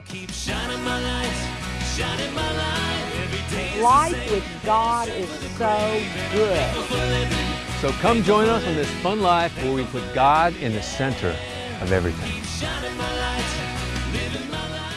I'll keep shining my light, shining my light every day. Life with God is so good. So come join us on this fun life where we put God in the center of everything.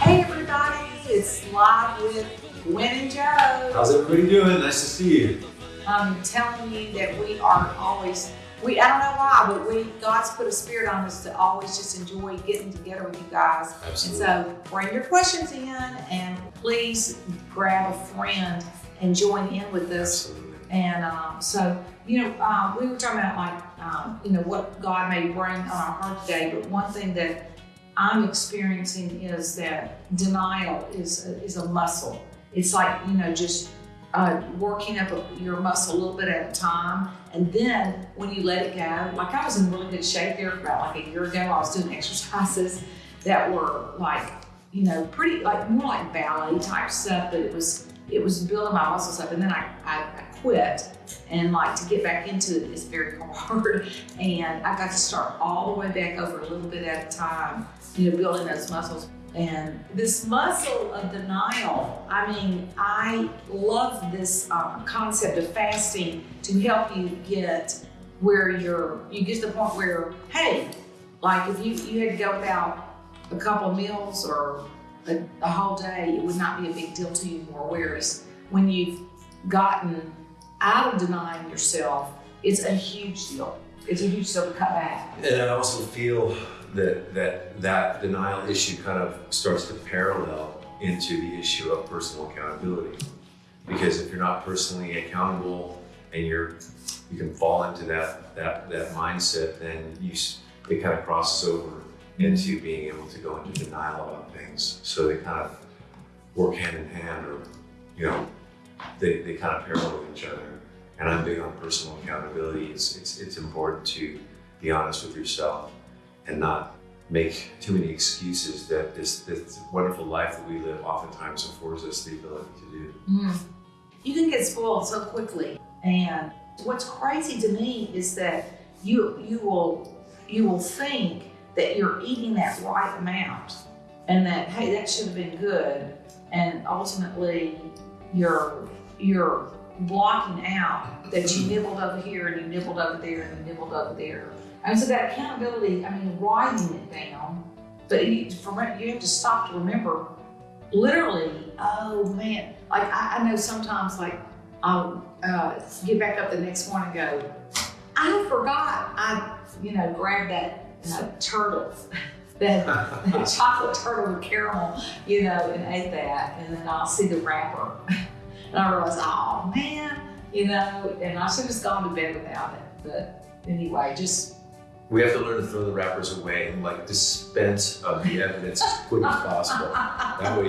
Hey everybody, it's live with Gwen and Joe. How's everybody doing? Nice to see you. I'm telling you that we are always we I don't know why, but we God's put a spirit on us to always just enjoy getting together with you guys. Absolutely. And so bring your questions in and please grab a friend and join in with us. Absolutely. And um, so, you know, um, we were talking about like, um, you know, what God may bring on our heart today. But one thing that I'm experiencing is that denial is a, is a muscle. It's like you know, just uh, working up a, your muscle a little bit at a time, and then when you let it go, like I was in really good shape there about like a year ago. I was doing exercises that were like, you know, pretty like more like ballet type stuff, but it was it was building my muscles up, and then I, I, I quit and like to get back into it is very hard. And i got to start all the way back over a little bit at a time you know building those muscles and this muscle of denial i mean i love this um, concept of fasting to help you get where you're you get to the point where hey like if you you had to go without a couple meals or a, a whole day it would not be a big deal to you anymore whereas when you've gotten out of denying yourself, it's a huge deal. It's a huge deal to cut back. And I also feel that that that denial issue kind of starts to parallel into the issue of personal accountability. Because if you're not personally accountable and you're you can fall into that that that mindset, then you it kind of crosses over into being able to go into denial about things. So they kind of work hand in hand, or you know, they, they kind of parallel each other. And I'm big on personal accountability. It's, it's, it's important to be honest with yourself and not make too many excuses that this, this wonderful life that we live oftentimes affords us the ability to do. Mm. You can get spoiled so quickly. And what's crazy to me is that you you will you will think that you're eating that right amount and that hey that should have been good and ultimately you're you're blocking out that you nibbled over here and you nibbled over there and you nibbled over there. And so that accountability, I mean, writing it down, but you, from, you have to stop to remember literally, oh man, like I, I know sometimes like I'll uh, get back up the next morning and go, I forgot I, you know, grabbed that uh, turtle, that, that chocolate turtle with caramel, you know, and ate that, and then I'll see the wrapper. And I realize, oh man, you know, and I should have just gone to bed without it. But anyway, just We have to learn to throw the wrappers away and like dispense of the evidence as quick as possible. That way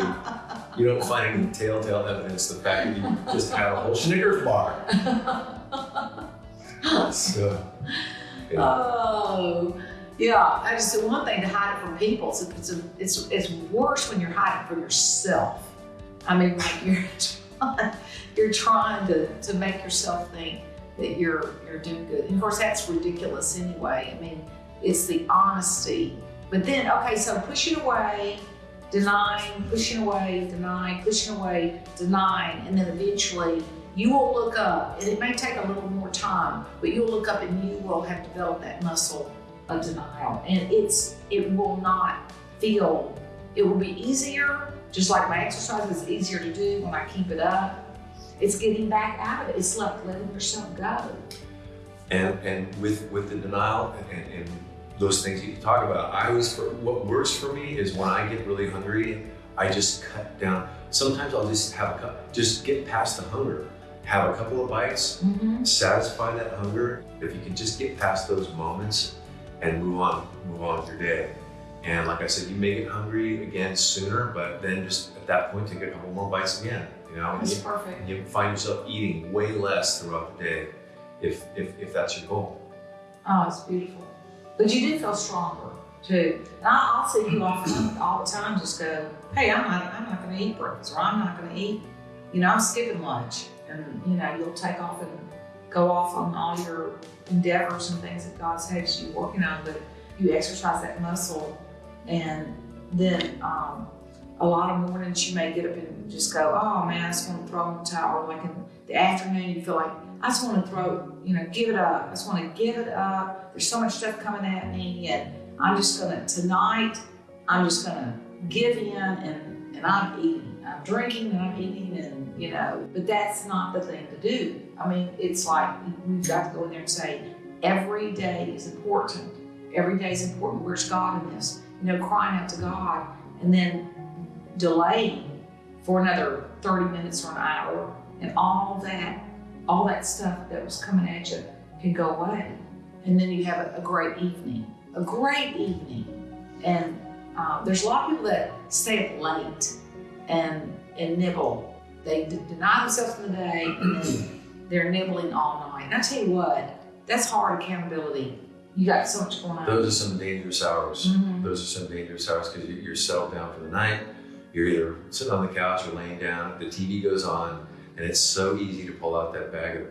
you, don't find any telltale evidence the fact that you just had a whole Snickers bar. So, yeah. oh, yeah. I just one thing to hide it from people. It's it's, it's it's worse when you're hiding from yourself. I mean, like you're trying, you're trying to to make yourself think that you're you're doing good. And of course, that's ridiculous anyway. I mean, it's the honesty. But then, okay, so pushing away, denying, pushing away, denying, pushing away, denying, and then eventually you will look up, and it may take a little more time, but you'll look up and you will have developed that muscle of denial. And it's it will not feel, it will be easier, just like my exercise is easier to do when I keep it up. It's getting back out of it. It's like letting yourself go. And and with with the denial and, and those things that you talk about, I always for what works for me is when I get really hungry, I just cut down. Sometimes I'll just have a cup, just get past the hunger, have a couple of bites, Mm-hmm. satisfy that hunger. If you can just get past those moments and move on, move on with your day. And like I said, you may get hungry again sooner, but then just at that point take a couple more bites again. You know, and That's you, perfect. you find yourself eating way less throughout the day, if if, if that's your goal. Oh, it's beautiful. But you do feel stronger too. And I, I'll see you often all the time just go, hey, I'm not, I'm not going to eat breakfast, or I'm not going to eat, you know, I'm skipping lunch, and you know, you'll take off and go off on all your endeavors and things that God's had you working on, but you exercise that muscle, and then um, a lot of mornings you may get up and just go, oh man, I just want to throw in the towel. Like in the afternoon, you feel like, I just want to throw, you know, give it up. I just want to give it up. There's so much stuff coming at me, and I'm just gonna tonight. I'm just gonna give in, and and I'm eating. I'm drinking, and I'm eating, and you know. But that's not the thing to do. I mean, it's like we've got to go in there and say, every day is important. Every day is important. Where's God in this? You know, crying out to God, and then delaying for another 30 minutes or an hour, and all that, all that stuff that was coming at you can go away. And then you have a, a great evening, a great evening. And uh, there's a lot of people that stay up late and, and nibble. They deny themselves in the day and then they're nibbling all night. And I tell you what, that's hard accountability. You got so much going on. Those are some dangerous hours. Mhm. Those are some dangerous hours because you're settled down for the night. You're either sitting on the couch or laying down. The TV goes on, and it's so easy to pull out that bag of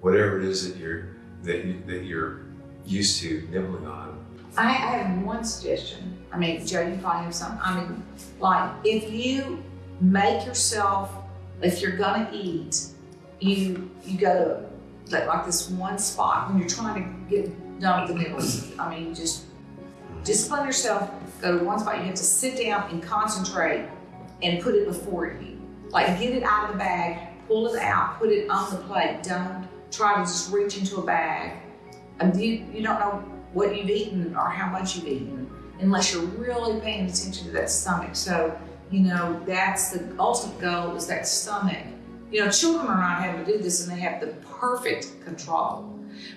whatever it is that you're that, you, that you're used to nibbling on. I, I have one suggestion. I mean, Joe, you probably have some. I mean, like if you make yourself, if you're gonna eat, you you go to like, like this one spot when you're trying to get done with the nibbles. I mean, just discipline yourself. Go to one spot. You have to sit down and concentrate and put it before you. Like get it out of the bag, pull it out, put it on the plate. Don't try to just reach into a bag. You you don't know what you've eaten or how much you've eaten unless you're really paying attention to that stomach. So, you know, that's the ultimate goal is that stomach. You know, children are not having to do this and they have the perfect control.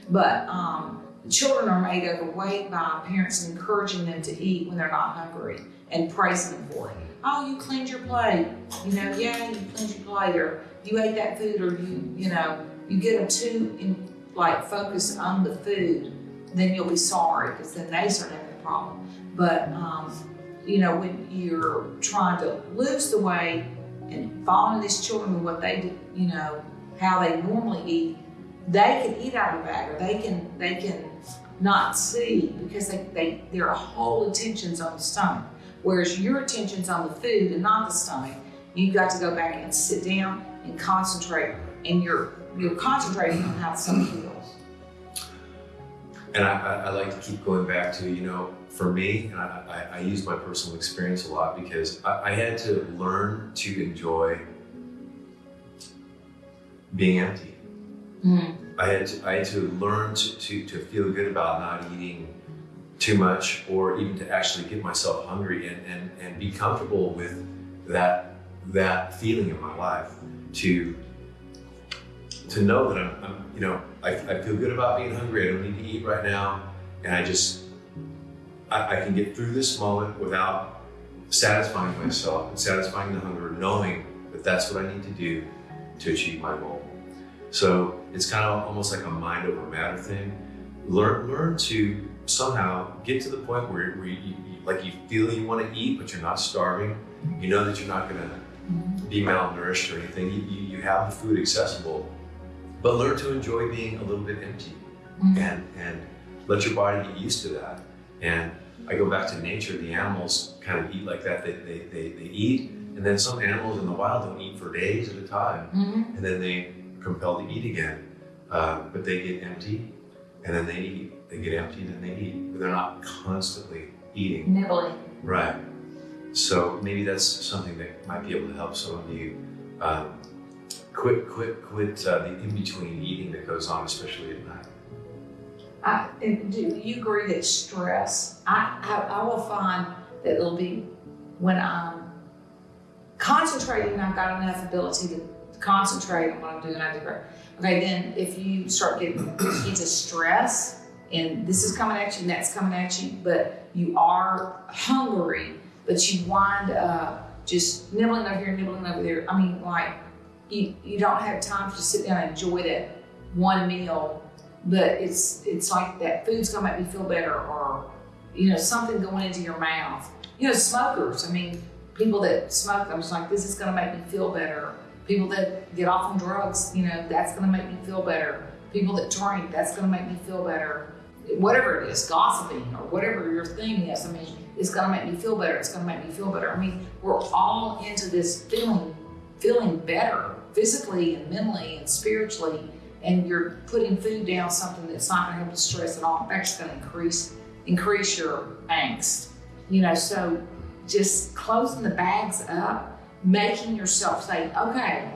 But um, children are made overweight by parents encouraging them to eat when they're not hungry and praising them for it. Oh, you cleaned your plate. You know, yeah, you cleaned your plate or you ate that food or you, you know, you get them too in, like focused on the food then you'll be sorry because then they start having a problem. But um, you know, when you're trying to lose the weight and following these children with what they do, you know, how they normally eat, they can eat out of a bag or they can they can not see because they, they their whole attention's on the stomach. Whereas your attention's on the food and not the stomach. You've got to go back and sit down and concentrate and you're you're concentrating on how the stomach feels. And I, I, I like to keep going back to, you know, for me, and I, I, I use my personal experience a lot because I, I had to learn to enjoy being empty. Mm. I had to, I had to learn to, to, to feel good about not eating too much or even to actually get myself hungry and, and, and be comfortable with that that feeling in my life to to know that I'm, I'm you know I, I feel good about being hungry. I don't need to eat right now. And I just I, I can get through this moment without satisfying myself and satisfying the hunger knowing that that's what I need to do to achieve my goal. So it's kind of almost like a mind over matter thing. Learn, learn to somehow get to the point where, where you, you, like you feel you want to eat, but you're not starving. You know that you're not going to be malnourished or anything. You, you, you have the food accessible, but learn to enjoy being a little bit empty Mhm. and and let your body get used to that. And I go back to nature. The animals kind of eat like that. They, they, they, they eat, and then some animals in the wild don't eat for days at a time Mhm. and then they compelled to eat again. Uh, but they get empty, and then they eat. They get empty, and then they eat. But they're not constantly eating. Nibbling. Right. So maybe that's something that might be able to help some of you. Um, quit, quit, quit uh, the in-between eating that goes on, especially at night. I, and do you agree that stress, I, I, I will find that it'll be when I'm concentrating, I've got enough ability to concentrate on what I'm doing, I do great. Okay, then if you start getting into stress, and this is coming at you and that's coming at you, but you are hungry, but you wind up just nibbling over here, nibbling over there. I mean, like, you, you don't have time to sit down and enjoy that one meal but it's it's like that food's gonna make me feel better or you know something going into your mouth. You know smokers i mean people that smoke i'm just like this is gonna make me feel better. People that get off on drugs you know that's gonna make me feel better. People that drink that's gonna make me feel better whatever it is gossiping or whatever your thing is i mean it's gonna make me feel better. It's gonna make me feel better. I mean, we're all into this feeling, feeling better physically and mentally and spiritually. And you're putting food down something that's not gonna help the stress at all. In fact, it's gonna increase increase your angst. You know, so just closing the bags up, making yourself say, okay,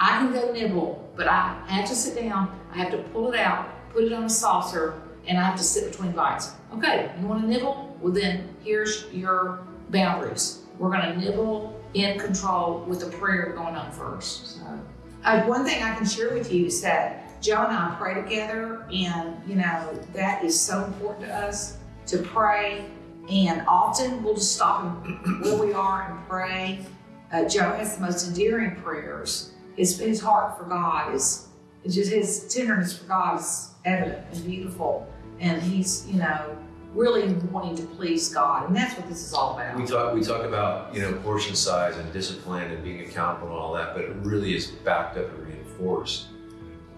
I can go nibble, but I have to sit down, I have to pull it out, put it on a saucer, and I have to sit between bites. Okay, you want to nibble? Well, then here's your boundaries. We're going to nibble in control with a prayer going on first. So, uh, one thing I can share with you is that Joe and I pray together, and you know that is so important to us to pray. And often we'll just stop where we are and pray. Uh, Joe has the most endearing prayers. His, his heart for God is, just his tenderness for God is evident and beautiful. And he's, you know, really wanting to please God. And that's what this is all about. We talk we talk about you know portion size and discipline and being accountable and all that, but it really is backed up and reinforced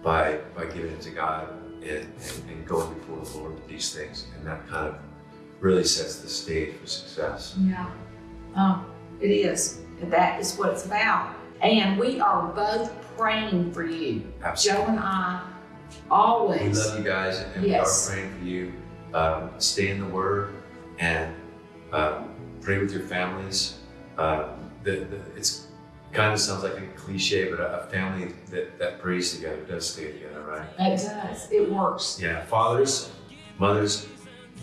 by by giving it to God and, and, and going before the Lord with these things, and that kind of really sets the stage for success. Yeah. Um, it is. That is what it's about. And we are both praying for you. Absolutely. Joe and I always. We love you guys, and Yes. we are praying for you. Um, stay in the Word and um, pray with your families. Um, the, the, it's kind of sounds like a cliche, but a, a family that, that prays together does stay together, right? It does. It works. Yeah, fathers, mothers,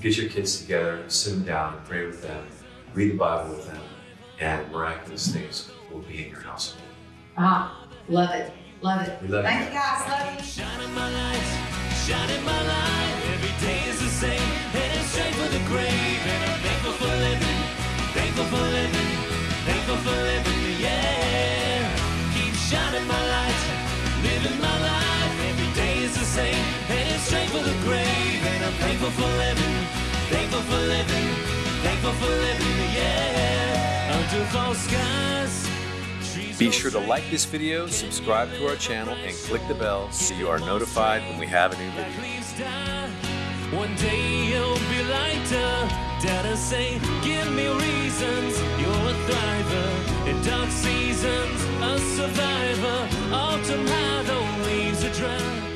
get your kids together, sit them down, and pray with them, read the Bible with them, and miraculous things will be in your household. Ah, love it. Love it. We love you Thank you guys. Love you. Shining my light, shining my light. Every day is the same, heading straight for the grave. And I'm thankful for living, thankful for living, thankful for living, yeah. Keep shining my light, living my life. Every day is the same, heading straight for the grave. And I'm thankful for living, thankful for living, thankful for living, yeah. Under false skies. Be sure to like this video, subscribe to our channel, and click the bell so you are notified when we have a new video. One day you'll be lighter. Say, give me reasons. You're a thriver in dark seasons, a survivor. Autumn dry.